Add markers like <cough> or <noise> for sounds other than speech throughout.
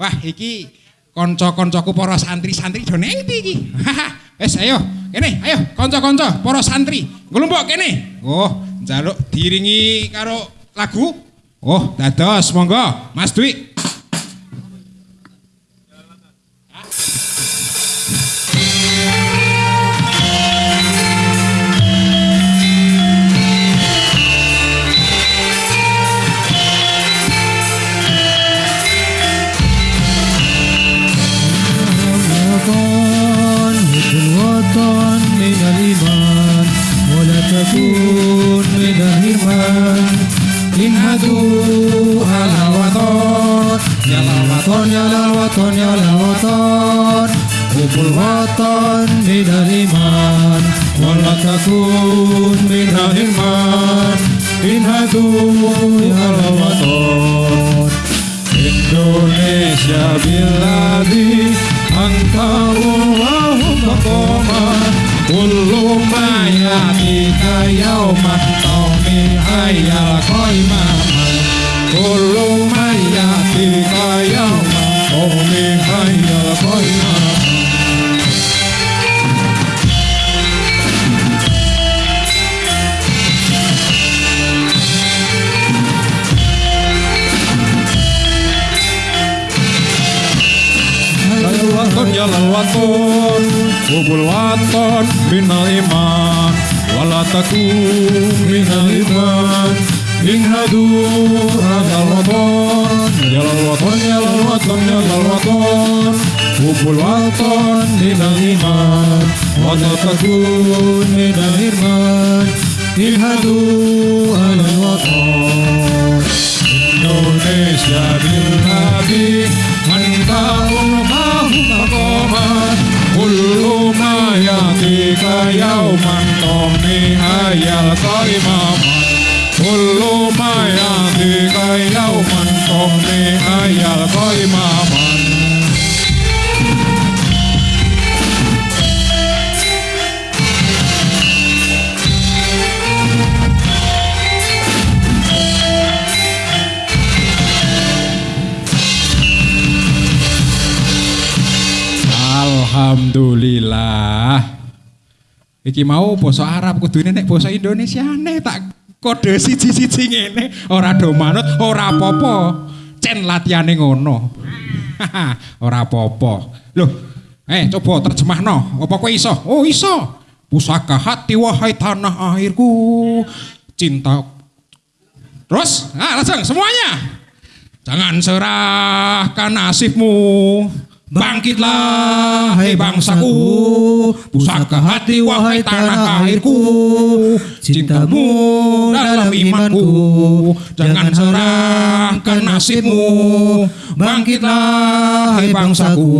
Wah, iki kanca-kancaku para santri-santri do nang ndi iki? Wes ayo, kene, ayo kanca-kanca para santri, nglumpuk kene. Oh, njaluk diringi karo lagu. Oh, dados monggo, Mas Dwi. himmatu alal waton Nyalal waton, nyalal waton, nyalal waton. Hubul waton bidal iman Walat takun minal iman Himmatu alal waton. Indonesia biladi Angkau wahumma koma Kullu kita kayaw mantau حي قيما كل من يأتيك يوم قوم حي قيما Jalan waton, kubul waton, binal iman لا تكون من الإثمان إن هدوا هذا الوطن يا الوطن يا الوطن يا الوطن حب الوطن من الإيمان ولا تكون من الإثمان إن هدوا هذا الوطن Indonesia, Bilhabi, ذلك يوما تغني هيا القيمة كل ما يعطيك يوما تغني هيا القيمة Alhamdulillah Iki mau basa Arab kudune nek basa Indonesia nek tak kode siji-siji ngene ora do manut ora apa-apa. Cen latihane ngono. <laughs> ora apa-apa. Loh, eh coba terjemahno. Apa kowe iso? Oh iso. Pusaka hati wahai tanah airku. Cinta Terus, nah langsung semuanya. Jangan serahkan nasibmu. Bangkitlah, hei bangsaku, pusaka hati wahai tanah airku, cintamu dalam imanku, jangan serahkan nasibmu. Bangkitlah, hei bangsaku,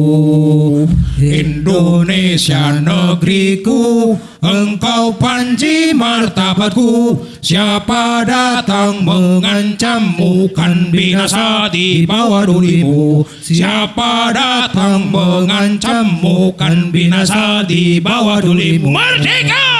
Indonesia negeriku, engkau panji martabatku, siapa datang mengancammu kan binasa di bawah dulimu, siapa datang mengancammu kan binasa di bawah dulimu. Merdeka!